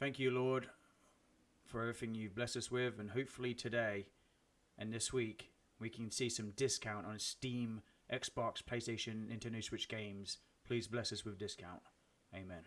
Thank you, Lord, for everything you've blessed us with, and hopefully today and this week we can see some discount on Steam, Xbox, PlayStation, Nintendo Switch games. Please bless us with discount. Amen.